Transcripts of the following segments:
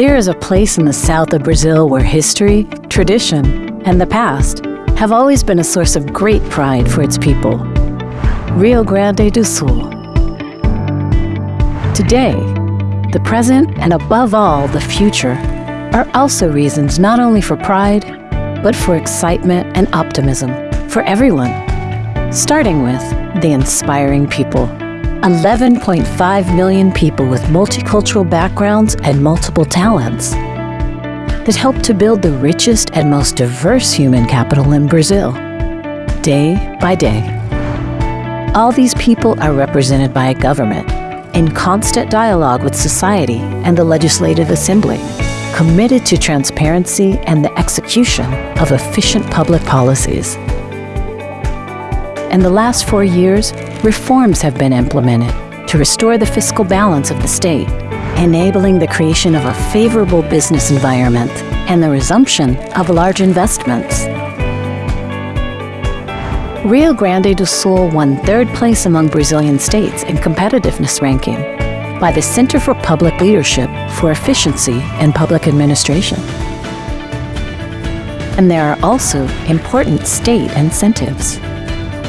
There is a place in the south of Brazil where history, tradition, and the past have always been a source of great pride for its people. Rio Grande do Sul. Today, the present, and above all, the future, are also reasons not only for pride, but for excitement and optimism for everyone, starting with the inspiring people. 11.5 million people with multicultural backgrounds and multiple talents that help to build the richest and most diverse human capital in Brazil, day by day. All these people are represented by a government in constant dialogue with society and the Legislative Assembly, committed to transparency and the execution of efficient public policies. In the last four years, reforms have been implemented to restore the fiscal balance of the state, enabling the creation of a favorable business environment and the resumption of large investments. Rio Grande do Sul won third place among Brazilian states in competitiveness ranking by the Center for Public Leadership for Efficiency in Public Administration. And there are also important state incentives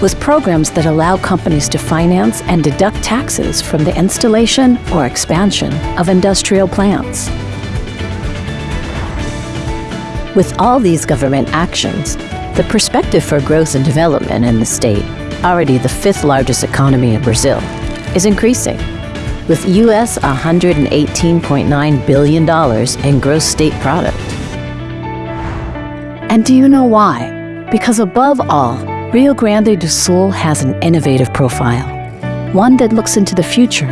with programs that allow companies to finance and deduct taxes from the installation or expansion of industrial plants. With all these government actions, the perspective for growth and development in the state, already the fifth largest economy in Brazil, is increasing, with US $118.9 billion in gross state product. And do you know why? Because above all, Rio Grande do Sul has an innovative profile, one that looks into the future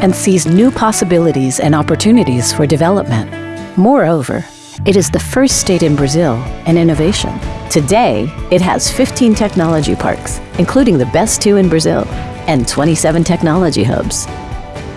and sees new possibilities and opportunities for development. Moreover, it is the first state in Brazil in innovation. Today, it has 15 technology parks, including the best two in Brazil, and 27 technology hubs,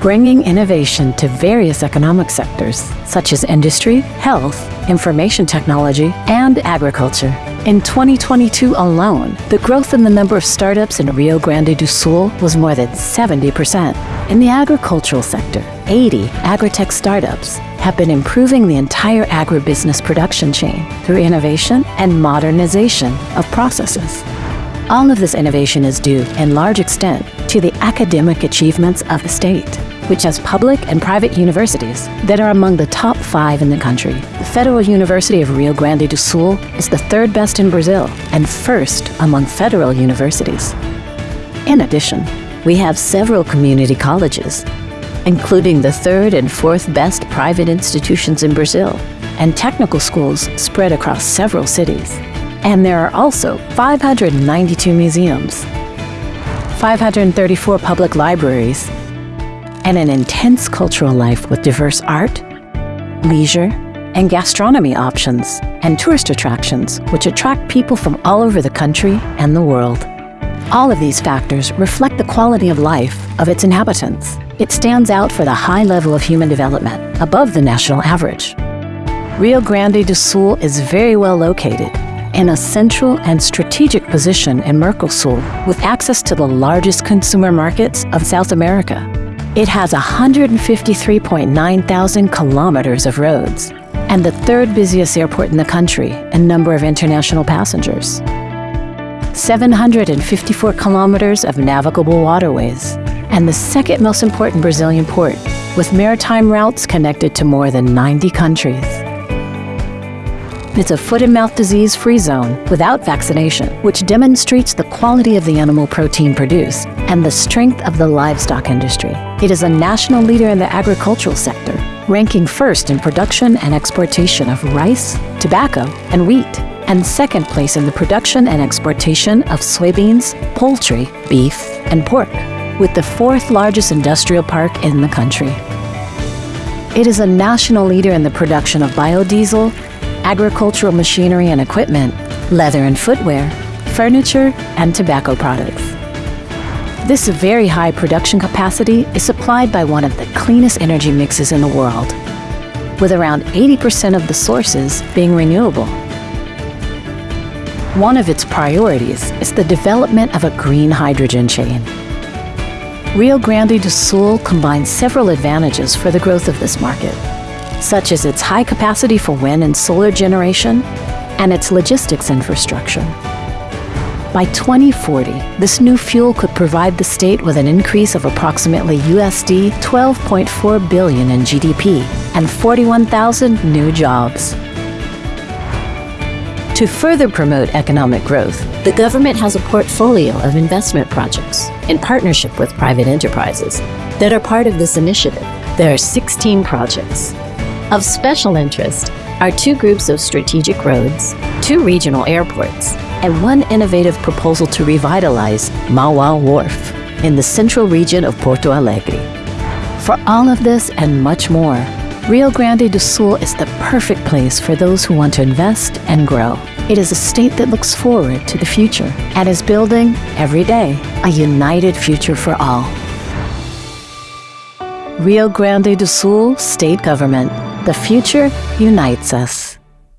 bringing innovation to various economic sectors, such as industry, health, information technology, and agriculture. In 2022 alone, the growth in the number of startups in Rio Grande do Sul was more than 70%. In the agricultural sector, 80 agritech startups have been improving the entire agribusiness production chain through innovation and modernization of processes. All of this innovation is due, in large extent, to the academic achievements of the state which has public and private universities that are among the top five in the country. The Federal University of Rio Grande do Sul is the third best in Brazil and first among federal universities. In addition, we have several community colleges, including the third and fourth best private institutions in Brazil, and technical schools spread across several cities. And there are also 592 museums, 534 public libraries, and an intense cultural life with diverse art, leisure, and gastronomy options, and tourist attractions which attract people from all over the country and the world. All of these factors reflect the quality of life of its inhabitants. It stands out for the high level of human development, above the national average. Rio Grande do Sul is very well located in a central and strategic position in Mercosul with access to the largest consumer markets of South America. It has 153.9 thousand kilometers of roads and the third busiest airport in the country in number of international passengers. 754 kilometers of navigable waterways and the second most important Brazilian port with maritime routes connected to more than 90 countries. It's a foot and mouth disease free zone without vaccination, which demonstrates the quality of the animal protein produced and the strength of the livestock industry. It is a national leader in the agricultural sector, ranking first in production and exportation of rice, tobacco, and wheat, and second place in the production and exportation of soybeans, poultry, beef, and pork, with the fourth largest industrial park in the country. It is a national leader in the production of biodiesel, agricultural machinery and equipment, leather and footwear, furniture, and tobacco products. This very high production capacity is supplied by one of the cleanest energy mixes in the world, with around 80% of the sources being renewable. One of its priorities is the development of a green hydrogen chain. Rio Grande do Sul combines several advantages for the growth of this market such as its high capacity for wind and solar generation and its logistics infrastructure. By 2040, this new fuel could provide the state with an increase of approximately USD 12.4 billion in GDP and 41,000 new jobs. To further promote economic growth, the government has a portfolio of investment projects in partnership with private enterprises that are part of this initiative. There are 16 projects. Of special interest are two groups of strategic roads, two regional airports, and one innovative proposal to revitalize Mauá Wharf in the central region of Porto Alegre. For all of this and much more, Rio Grande do Sul is the perfect place for those who want to invest and grow. It is a state that looks forward to the future and is building, every day, a united future for all. Rio Grande do Sul State Government. The future unites us.